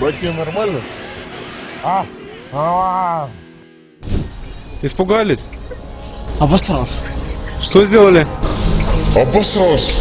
Братья, нормально? А? А, Испугались? Обосрался. Что сделали? Обосрался.